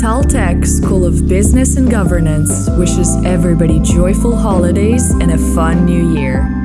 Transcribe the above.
Taltech School of Business and Governance wishes everybody joyful holidays and a fun new year.